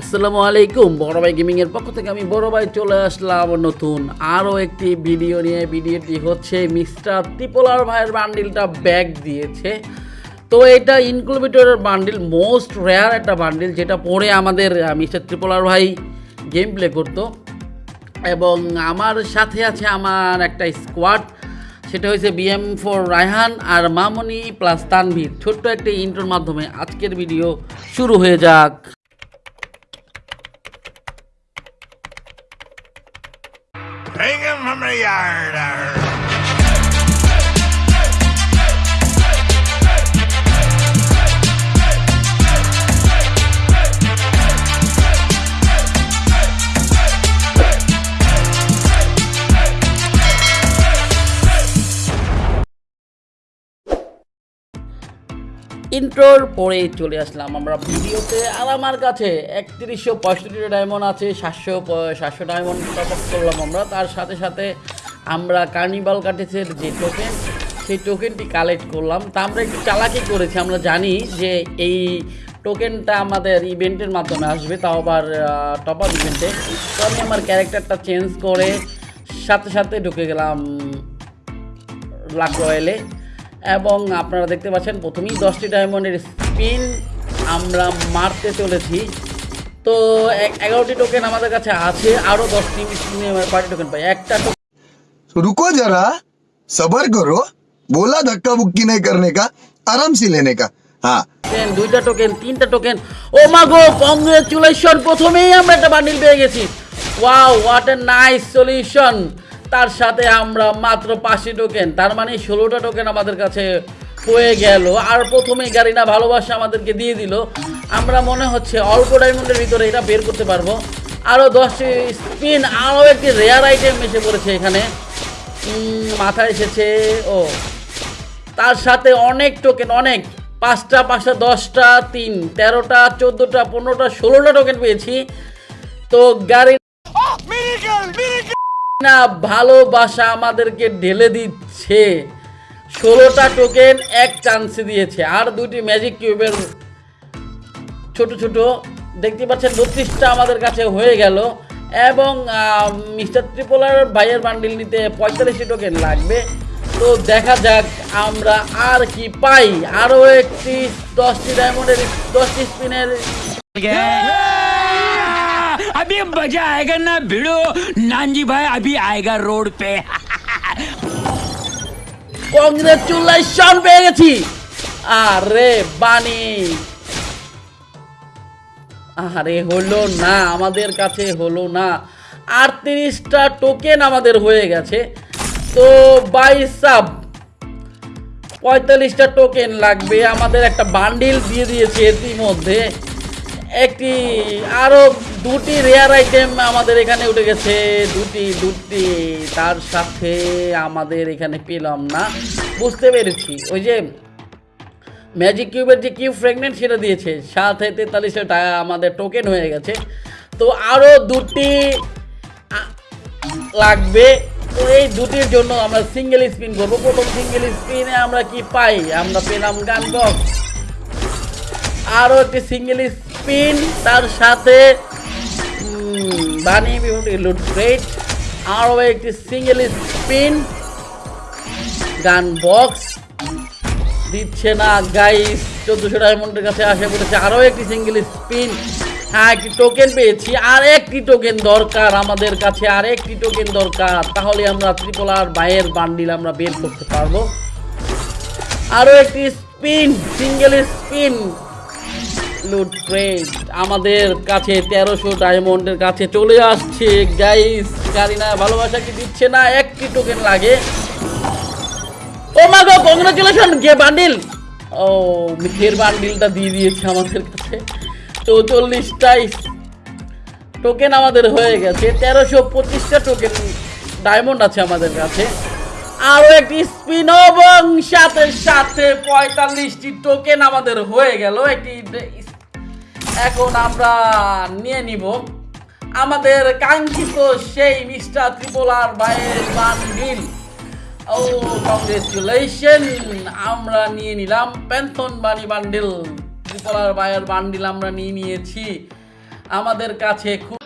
আসসালামু আলাইকুম বড় ভাই গেমিং এর পক্ষ থেকে আমি বড় ভাই চলে আসলাম নতুন আরও একটি ভিডিও নিয়ে। ভিডিওটি হচ্ছে মিস্টার ত্রিপোলার ভাইয়ের বান্ডিলটা ব্যাগ দিয়েছে। তো এটা ইনক্লুবেটরের বান্ডিল, মোস্ট রেয়ার একটা বান্ডিল, যেটা পরে আমাদের মিস্টার ত্রিপোলার ভাই গেম প্লে করতো। এবং আমার সাথে আছে আমার একটা স্কোয়াড সেটা হয়েছে বিএম ফর রায়হান আর মামনি প্লাস তানভীর। ছোট্ট একটা ইন্টোর মাধ্যমে আজকের ভিডিও শুরু হয়ে যাক। Hang him from the yard. ইন্ট্রোর পরে চলে আসলাম আমরা ভিডিওতে। আর আমার কাছে একত্রিশশো পঁয়ষট্টি ডায়মন্ড আছে, সাতশো সাতশো ডায়মন্ড করলাম আমরা। তার সাথে সাথে আমরা কার্নিভাল কাটেছের যে টোকেন সেই টোকেনটি কালেক্ট করলাম। তা আমরা একটু চালাকি করেছি, আমরা জানি যে এই টোকেনটা আমাদের ইভেন্টের মাধ্যমে আসবে, তাও আবার টপ আপ ইভেন্টে তো আমি আমার ক্যারেক্টারটা চেঞ্জ করে সাথে সাথে ঢুকে গেলাম লাক রয়েলে। এবং আপনারা দেখতে পাচ্ছেন প্রথমেই দশটি ডায়মন্ডের স্পিন আমরা মারতে চলেছি। তো এগারোটি টোকেন আমাদের কাছে আছে আরও দশটি পার্টি টোকেন পাই। একটা রুকো যারা সবার করো বোলা ধাক্কা বুক্কি নেই করনে কা আরাম সে লেনে কা। হ্যাঁ। দুইটা টোকেন তিনটা টোকেন ও মা গো কংগ্রেচুলেশন প্রথমেই আমরা একটা বান্ডিল পেয়ে গেছি। Wow what a nice solution তার সাথে আমরা মাত্র পাঁচটি টোকেন তার মানে ষোলোটা টোকেন আমাদের কাছে হয়ে গেল। আর প্রথমেই গাড়িনা ভালোবাসা আমাদেরকে দিয়ে দিল। আমরা মনে হচ্ছে অল্প ডায়মন্ডের ভিতরে এটা বের করতে পারব। আরও দশটি স্পিন আরও একটি রেয়ার আইটেম এসে পড়েছে এখানে। মাথায় এসেছে, ও। তার সাথে অনেক টোকেন অনেক। পাঁচটা পাঁচটা, দশটা, তিন, তেরোটা, চোদ্দোটা, পনেরোটা, ষোলোটা টোকেন পেয়েছি। তো গাড়ি না ভালোবাসা আমাদেরকে ঢেলে দিচ্ছে। ষোলোটা টোকেন এক চান্সে দিয়েছে। আর দুটি ম্যাজিক কিউবের ছোট ছোট, দেখতে পাচ্ছেন বত্রিশটা আমাদের কাছে হয়ে গেল। এবং মিস্টার ত্রিপোলার ভাইয়ের বান্ডিল নিতে পঁয়তাল্লিশটি টোকেন লাগবে। তো দেখা যাক আমরা আর কি পাই। আরও একটি দশটি ডায়মন্ডের দশটি স্পিনের अभी मजा आएगा ना भिड़ो नानजी भाई अभी आएगा रोड पे কংগ্রেচুলেশন পেয়ে গেছি আরে বানি আরে হলো না আমাদের কাছে হলো না আটত্রিশটা টোকেন আমাদের হয়ে গেছে তো বাইসাব পঁয়তাল্লিশটা টোকেন লাগবে আমাদের একটা বান্ডিল দিয়ে দিয়েছে ইতিমধ্যে একটি আরও দুটি রেয়ার আইটেম আমাদের এখানে উঠে গেছে। দুটি দুটি, তার সাথে আমাদের এখানে পেলাম না। বুঝতে পেরেছি। ওই যে ম্যাজিক কিউবের যে কিউব ফ্রেগনেন্ট সেটা দিয়েছে। সাথে তেতাল্লিশটা টাকা আমাদের টোকেন হয়ে গেছে। তো আরও দুটি লাগবে। তো এই দুটির জন্য আমরা সিঙ্গেল স্পিন করব। প্রথম সিঙ্গেল স্পিনে আমরা কি পাই? আমরা পেলাম গান বক্স আরও একটি সিঙ্গেল স্পিন তার সাথে বানি বিভূতি লুট ক্রেট আরও একটি সিঙ্গেল স্পিন গান বক্স দিচ্ছে না গাইস চোদ্দোশো ডায়মন্ডের কাছে আসে পড়েছে আরও একটি সিঙ্গেল স্পিন হ্যাঁ একটি টোকেন পেয়েছি, আর একটি টোকেন দরকার আমাদের কাছে, আর একটি টোকেন দরকার, তাহলে আমরা ত্রিপোলার বাইয়ের বান্ডিল আমরা বের করতে পারব। আরও একটি spin single spin loot crate আমাদের কাছে তেরোশো ডায়মন্ডের কাছে চলে আসছে। গাইস গাড়িনা ভালোবাসা কি দিচ্ছে না? একটি টোকেন লাগে। ও মা গো কংগ্রেচুলেশন গে বান্ডিল ও ফের বান্ডিলটা দিয়ে দিয়েছে আমাদের কাছে। চৌচল্লিশটাই টোকেন আমাদের হয়ে গেছে। তেরোশো পঁচিশটা টোকেন ডায়মন্ড আছে আমাদের কাছে। আরও একটি স্পিন এবং সাথে সাথে পঁয়তাল্লিশটি টোকেন আমাদের হয়ে গেল। একটি এখন আমরা নিয়ে নিব। আমাদের কাঙ্ক্ষিত সেই মিস্টার ত্রিপোলার বাইয়ের বান্ডিল ও কংগ্রেচুলেশন আমরা নিয়ে নিলাম পেনশন বানি বান্ডিল। ত্রিপলার বায়ার বান্ডিল আমরা নিয়ে নিয়েছি। আমাদের কাছে খুব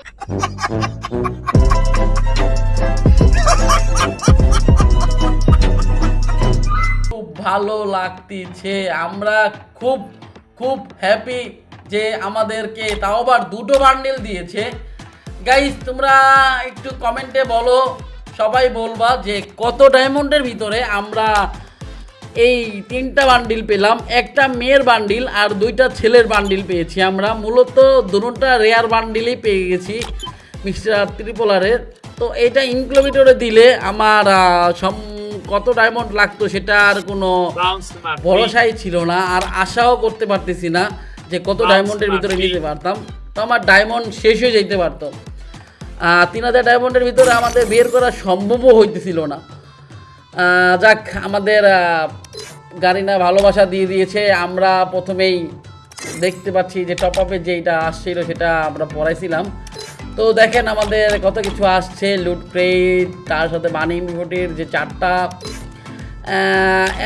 খুব ভালো লাগতেছে। আমরা খুব খুব হ্যাপি যে আমাদেরকে তাও আবার দুটো বান্ডেল দিয়েছে। গাইস তোমরা একটু কমেন্টে বলো সবাই বলবা যে কত ডায়মন্ডের ভিতরে আমরা এই তিনটা বান্ডিল পেলাম। একটা মেয়ের বান্ডিল আর দুইটা ছেলের বান্ডিল পেয়েছি আমরা। মূলত দুটোটা রেয়ার বান্ডিলই পেয়ে গেছি মিস্টার ত্রিপোলারের। তো এটা ইনক্লোমিটারে দিলে আমার সম কত ডায়মন্ড লাগতো সেটা আর কোনো ভরসাই ছিল না আর আশাও করতে পারতেছি না। যে কত ডায়মন্ডের ভিতরে নিতে পারতাম তো আমার ডায়মন্ড শেষ হয়ে যেতে পারতো। তিন হাজার ডায়মন্ডের ভিতরে আমাদের বের করা সম্ভবও হইতেছিল না। যাক আমাদের গারিনা ভালোবাসা দিয়ে দিয়েছে। আমরা প্রথমেই দেখতে পাচ্ছি যে টপ আপে যেটা আসছিল সেটা আমরা পড়াইছিলাম। তো দেখেন আমাদের কত কিছু আসছে লুট ক্রেট তার সাথে বানি বিভটির যে চারটা।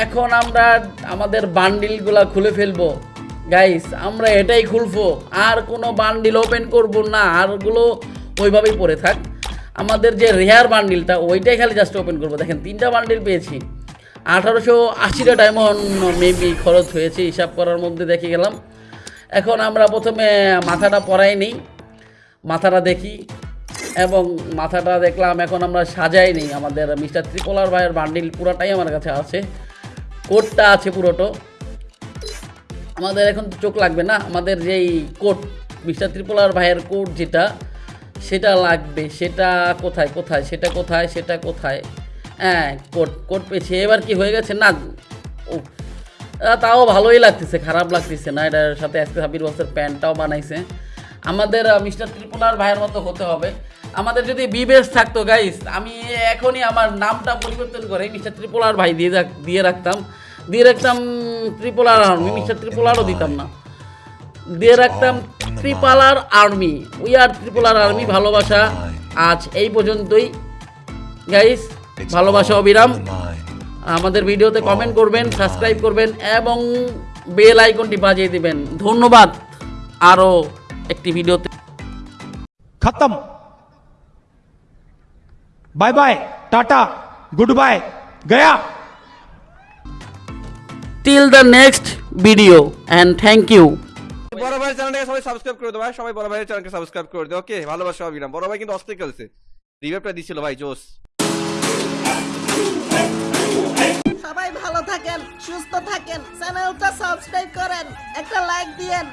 এখন আমরা আমাদের বান্ডিলগুলো খুলে ফেলব। গাইস আমরা এটাই খুলবো। আর কোনো বান্ডিল ওপেন করব না। আরগুলো ওইভাবেই পড়ে থাক। আমাদের যে রেয়ার বান্ডিলটা ওইটাই খালি জাস্ট ওপেন করব। দেখেন, তিনটা বান্ডিল পেয়েছি। আঠারোশো আশিটা ডায়মন্ড মেবি খরচ হয়েছে, হিসাব করার মধ্যে দেখে গেলাম। এখন আমরা প্রথমে মাথাটা পরাই নিই। মাথাটা দেখি। এবং মাথাটা দেখলাম, এখন আমরা সাজাই নেই। আমাদের মিস্টার ত্রিপোলার ভাইয়ের বান্ডিল পুরোটাই আমার কাছে আছে। কোটটা আছে পুরোটো। আমাদের এখন তো চোখ লাগবে না, আমাদের যেই কোট, মিস্টার ত্রিপোলার ভাইয়ের কোট যেটা, সেটা লাগবে, সেটা কোথায় কোথায়, সেটা কোথায় সেটা কোথায়? হ্যাঁ কোট কোট পেয়েছে, এবার কি হয়ে গেছে? না ও তাও ভালোই লাগতেছে, খারাপ লাগতেছে না, এটার সাথে আজকে হাবির বক্সের প্যান্টটাও বানাইছে। আমাদের মিস্টার ত্রিপুলার ভাইয়ের মতো হতে হবে। আমাদের যদি বিবেশ থাকতো গাইস আমি এখনই আমার নামটা পরিবর্তন করে মিস্টার ত্রিপুলার ভাই দিয়ে দিয়ে রাখতাম। দিয়ে রাখতাম triple R army mister triple আরও দিতাম না। দিয়ে রাখতাম triple R army we are triple R army ভালোবাসা। আজ এই পর্যন্তই। গাইস ভালোবাসা অবিরাম। আমাদের ভিডিওতে কমেন্ট করবেন সাবস্ক্রাইব করবেন এবং বেল আইকনটি বাজিয়ে দিবেন। ধন্যবাদ আরও একটি ভিডিওতে। খতম। Bye bye tata good bye Gaya till the next video and thank you বড় ভাইয়ের চ্যানেলটাকে সবাই সাবস্ক্রাইব করে দাও ভাই। সবাই বড় ভাইয়ের চ্যানেলকে সাবস্ক্রাইব করে দাও ওকে ভালোবাসা অবিরাম বড় ভাই কিন্তু অস্থির খেলছে। রিভাইভটা দিছিল ভাই জোস। সবাই ভালো থাকেন সুস্থ থাকেন চ্যানেলটা সাবস্ক্রাইব করেন একটা লাইক দিয়েন।